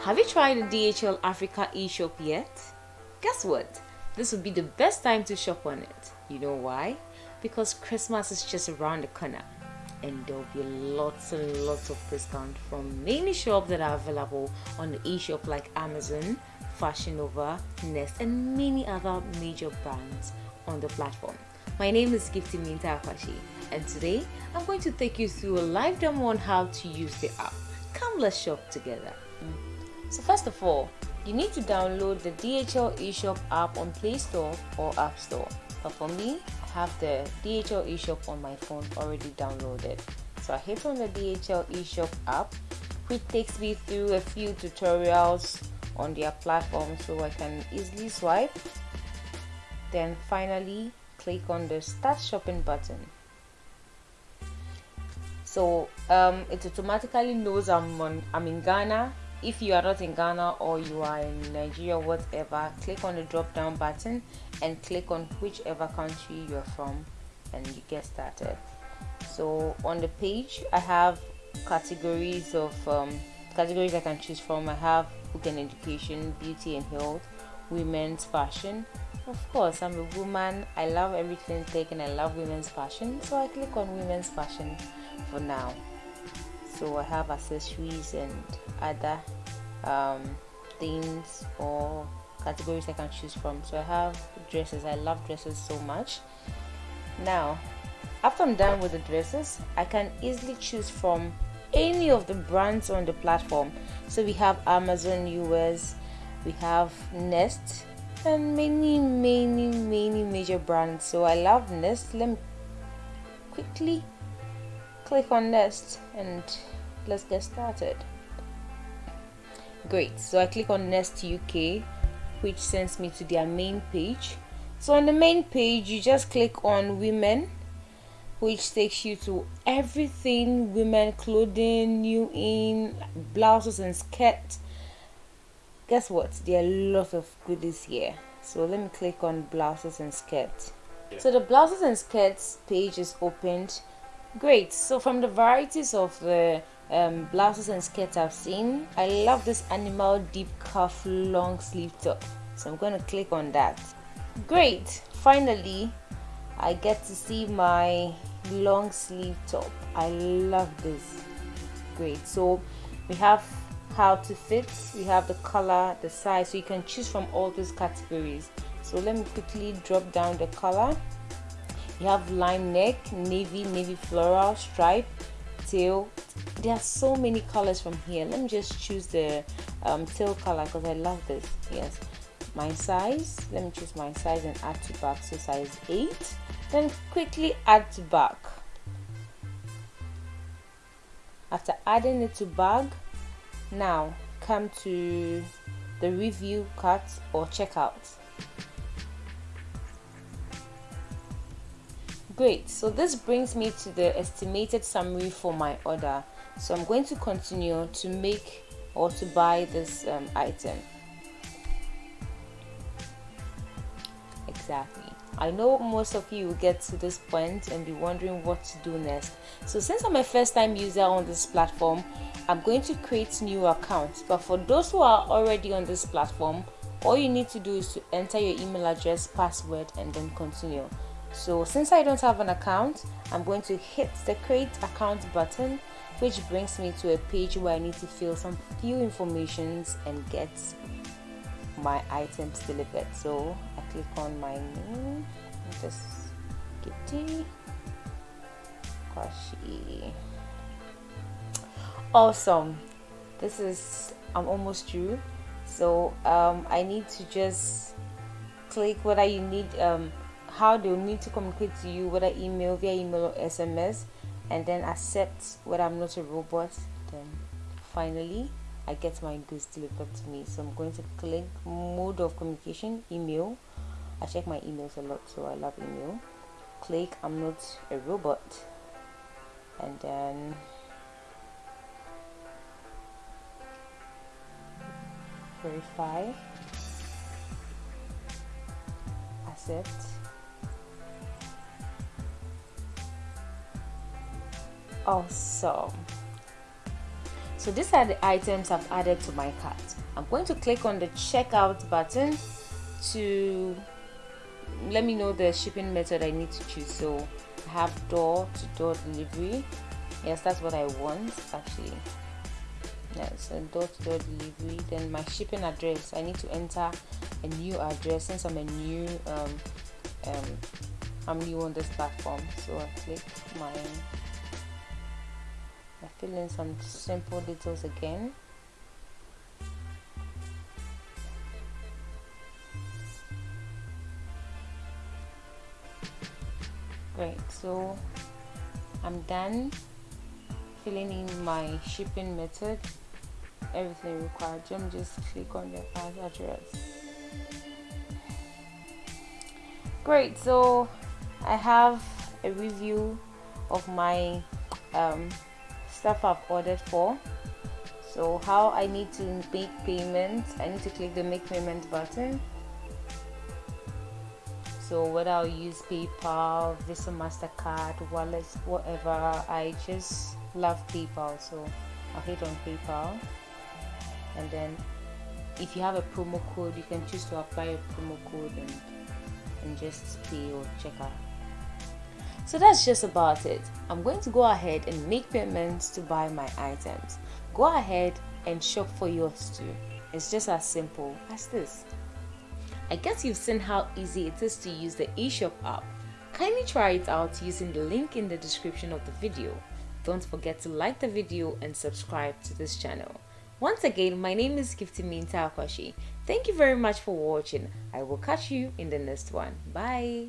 Have you tried the DHL Africa eShop yet? Guess what? This would be the best time to shop on it. You know why? Because Christmas is just around the corner and there'll be lots and lots of discount from many shops that are available on the eShop like Amazon, Fashion Nova, Next and many other major brands on the platform. My name is Gifty Minta Akwashi and today I'm going to take you through a live demo on how to use the app. Come let's shop together. So first of all, you need to download the DHL eShop app on Play Store or App Store. But for me, I have the DHL eShop on my phone already downloaded. So I hit on the DHL eShop app, which takes me through a few tutorials on their platform so I can easily swipe. Then finally, click on the Start Shopping button so um, it automatically knows I'm on I'm in Ghana if you are not in Ghana or you are in Nigeria whatever click on the drop down button and click on whichever country you're from and you get started. So on the page I have categories of um, categories I can choose from. I have book and education beauty and health women's fashion. Of course I'm a woman. I love everything tech and I love women's fashion so I click on women's fashion for now. So I have accessories and other um, things or categories I can choose from. So I have dresses. I love dresses so much. Now after I'm done with the dresses I can easily choose from any of the brands on the platform. So we have Amazon US we have Next and many many many major brands. So I love Next. Let me quickly click on Next and let's get started great. So I click on Next UK which sends me to their main page. So on the main page you just click on women which takes you to everything. Women clothing new in blouses and skirts guess what? There are a lot of goodies here. So let me click on blouses and skirts so the blouses and skirts page is opened great. So from the varieties of the um, blouses and skirts I've seen I love this animal deep cuff long sleeve top. So I'm going to click on that. Great. Finally I get to see my long sleeve top. I love this. Great. So we have how to fit. We have the color the size. So you can choose from all these categories. So let me quickly drop down the color you have lime neck navy navy floral stripe tail there are so many colors from here. Let me just choose the um, tail color because I love this. Yes. My size. Let me choose my size and add to back. So size 8 then quickly add to back. After adding it to bag now come to the review cart or checkout great. So this brings me to the estimated summary for my order. So I'm going to continue to make or to buy this um, item. Exactly. I know most of you will get to this point and be wondering what to do next. So since I'm a first time user on this platform I'm going to create new accounts. But for those who are already on this platform all you need to do is to enter your email address password and then continue so since I don't have an account I'm going to hit the create account button which brings me to a page where I need to fill some few informations and get my items delivered. So I click on my name. Just Gifty Kwashi awesome. This is I'm almost through. So um, I need to just click whether you need um, how they'll need to communicate to you whether email via email or SMS and then accept whether I'm not a robot then finally I get my goods delivered to me. So I'm going to click mode of communication email. I check my emails a lot so I love email. Click I'm not a robot. And then verify. Accept awesome. So these are the items I've added to my cart. I'm going to click on the checkout button to let me know the shipping method I need to choose. So I have door to door delivery. Yes that's what I want actually. Yes so door to door delivery. Then my shipping address. I need to enter a new address since I'm a new um, um, I'm new on this platform. So I click my I fill in some simple details again. Great so I'm done filling in my shipping method. Everything required Let just click on the address. Great so I have a review of my um, stuff I've ordered for. So how I need to make payment I need to click the make payment button. So whether I'll use PayPal, Visa, MasterCard, wallet, whatever I just love PayPal so I'll hit on PayPal. And then if you have a promo code you can choose to apply a promo code and, and just pay or check out so that's just about it. I'm going to go ahead and make payments to buy my items. Go ahead and shop for yours too. It's just as simple as this. I guess you've seen how easy it is to use the eShop app. Kindly try it out using the link in the description of the video. Don't forget to like the video and subscribe to this channel. Once again, my name is Gifty Minta Akwashi. Thank you very much for watching. I will catch you in the next one. Bye.